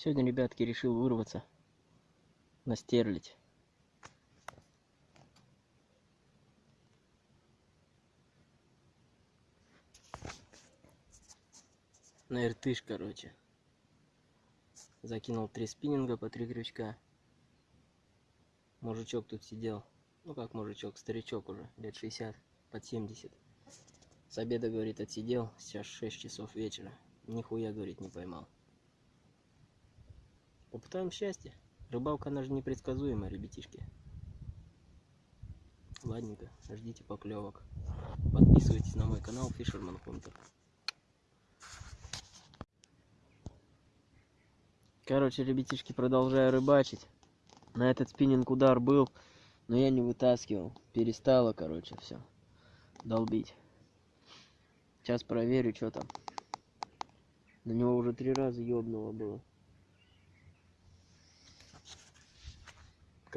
Сегодня, ребятки, решил вырваться на стерлить. На иртыш, короче. Закинул три спиннинга по три крючка. Мужичок тут сидел. Ну как мужичок, старичок уже, лет 60, под 70. С обеда, говорит, отсидел. Сейчас 6 часов вечера. Нихуя, говорит, не поймал. Попытаем счастье. Рыбалка, она же непредсказуемая, ребятишки. Ладненько, ждите поклевок. Подписывайтесь на мой канал Fisherman Hunter. Короче, ребятишки, продолжаю рыбачить. На этот спиннинг удар был, но я не вытаскивал. Перестало, короче, все долбить. Сейчас проверю, что там. На него уже три раза ёбнуло было.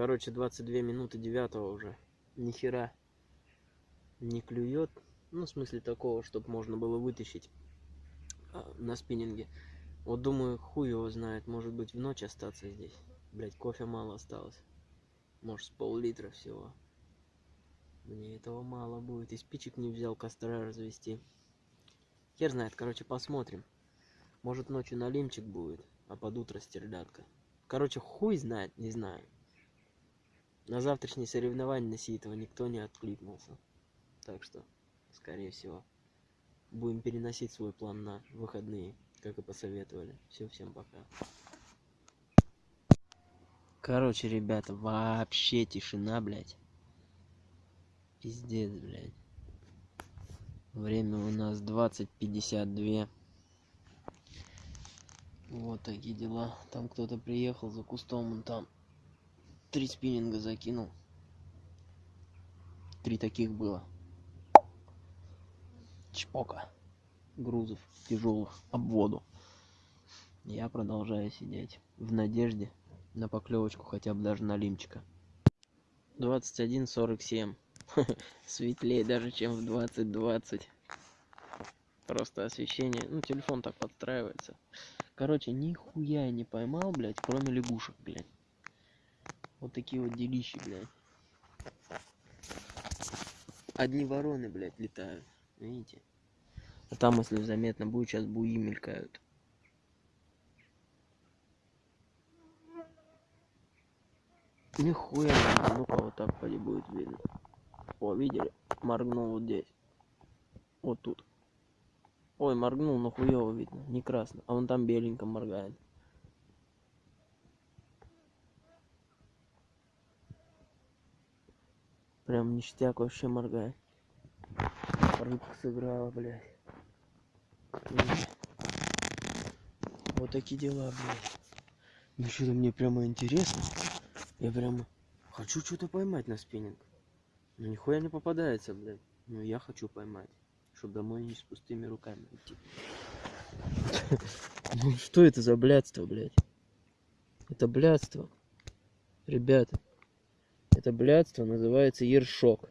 Короче, 22 минуты девятого уже. Ни хера не клюет. Ну, в смысле такого, чтобы можно было вытащить а, на спиннинге. Вот думаю, хуй его знает, может быть в ночь остаться здесь. Блять, кофе мало осталось. Может, с пол-литра всего. Мне этого мало будет. И спичек не взял костра развести. Хер знает, короче, посмотрим. Может, ночью налимчик будет, а под утро стерлядка. Короче, хуй знает, не знаю. На завтрашние соревнования на Ситова никто не откликнулся. Так что, скорее всего, будем переносить свой план на выходные как и посоветовали. Все, всем пока. Короче, ребята, вообще тишина, блядь. Пиздец, блядь. Время у нас 20.52. Вот такие дела. Там кто-то приехал за кустом, он там три спиннинга закинул. Три таких было. Чпока грузов тяжелых об воду. Я продолжаю сидеть в надежде на поклевочку хотя бы даже на лимчика. 21.47. Светлее даже, чем в 20.20. Просто освещение. Ну, телефон так подстраивается. Короче, нихуя не поймал, блядь, кроме лягушек, блядь. Вот такие вот делищи, блядь. Одни вороны, блядь, летают. Видите? А там, если заметно будет, сейчас буи мелькают. Нихуя, ну-ка вот так поди будет видно. О, видели? Моргнул вот здесь. Вот тут. Ой, моргнул, но хуево видно. Не красно. А он там беленько моргает. Прям ништяк вообще моргает. Рыбка сыграла, блядь. Вот такие дела, блядь. Ну что-то мне прямо интересно. Я прямо хочу что-то поймать на спиннинг. Ну нихуя не попадается, блядь. Но я хочу поймать. Чтобы домой не с пустыми руками идти. Ну что это за блядство, блядь? Это блядство. Ребята. Это блядство называется ершок.